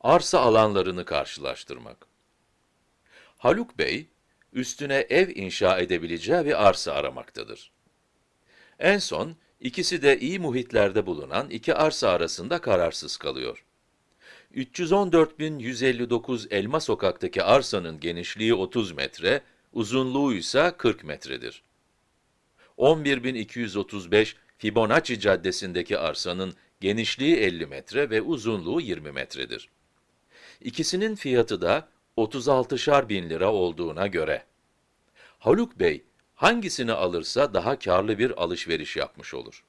Arsa alanlarını karşılaştırmak. Haluk Bey, üstüne ev inşa edebileceği bir arsa aramaktadır. En son, ikisi de iyi muhitlerde bulunan iki arsa arasında kararsız kalıyor. 314.159 Elma Sokak'taki arsanın genişliği 30 metre, uzunluğu ise 40 metredir. 11.235 Fibonacci Caddesi'ndeki arsanın genişliği 50 metre ve uzunluğu 20 metredir. İkisinin fiyatı da 36'şar bin lira olduğuna göre, Haluk Bey hangisini alırsa daha karlı bir alışveriş yapmış olur.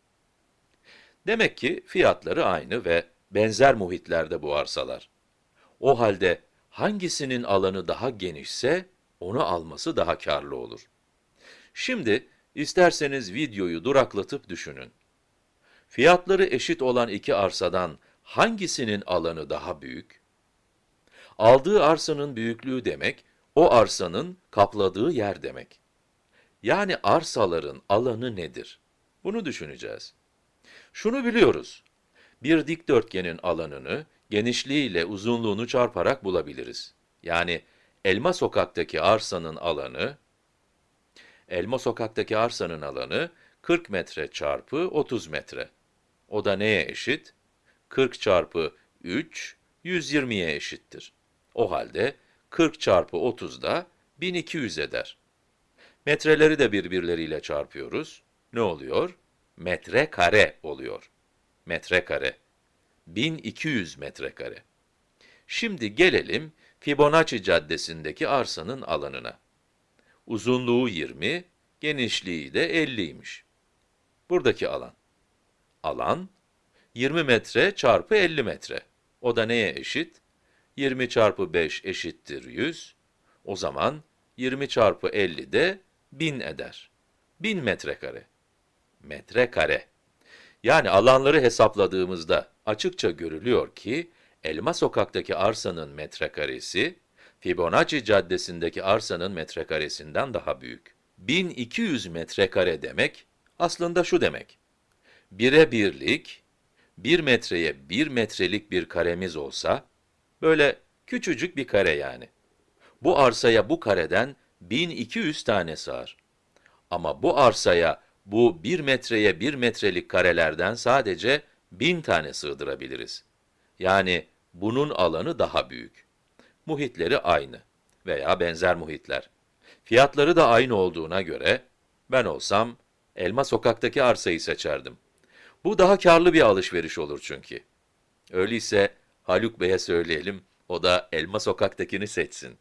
Demek ki fiyatları aynı ve benzer muhitlerde bu arsalar. O halde hangisinin alanı daha genişse onu alması daha karlı olur. Şimdi isterseniz videoyu duraklatıp düşünün. Fiyatları eşit olan iki arsadan hangisinin alanı daha büyük? Aldığı arsanın büyüklüğü demek, o arsanın kapladığı yer demek. Yani arsaların alanı nedir? Bunu düşüneceğiz. Şunu biliyoruz. Bir dikdörtgenin alanını, genişliğiyle uzunluğunu çarparak bulabiliriz. Yani Elma Sokak'taki arsanın alanı, Elma Sokak'taki arsanın alanı 40 metre çarpı 30 metre. O da neye eşit? 40 çarpı 3, 120'ye eşittir. O halde 40 çarpı 30 da 1200 eder. Metreleri de birbirleriyle çarpıyoruz. Ne oluyor? Metre kare oluyor. Metre kare. 1200 metrekare. Şimdi gelelim Fibonacci Caddesi'ndeki arsanın alanına. Uzunluğu 20, genişliği de 50'ymiş. Buradaki alan. Alan, 20 metre çarpı 50 metre. O da neye eşit? 20 çarpı 5 eşittir 100. O zaman 20 çarpı 50 de 1000 eder. 1000 metrekare. Metrekare. Yani alanları hesapladığımızda açıkça görülüyor ki, Elma Sokak'taki arsanın metrekaresi, Fibonacci Caddesi'ndeki arsanın metrekaresinden daha büyük. 1200 metrekare demek, aslında şu demek. Bire birlik, 1 metreye 1 metrelik bir karemiz olsa, böyle küçücük bir kare yani. Bu arsaya bu kareden 1200 tane sığar. Ama bu arsaya bu 1 metreye 1 metrelik karelerden sadece 1000 tane sığdırabiliriz. Yani bunun alanı daha büyük. Muhitleri aynı veya benzer muhitler. Fiyatları da aynı olduğuna göre, ben olsam Elma Sokak'taki arsayı seçerdim. Bu daha karlı bir alışveriş olur çünkü. Öyleyse Haluk Bey'e söyleyelim, o da Elma Sokak'takini seçsin.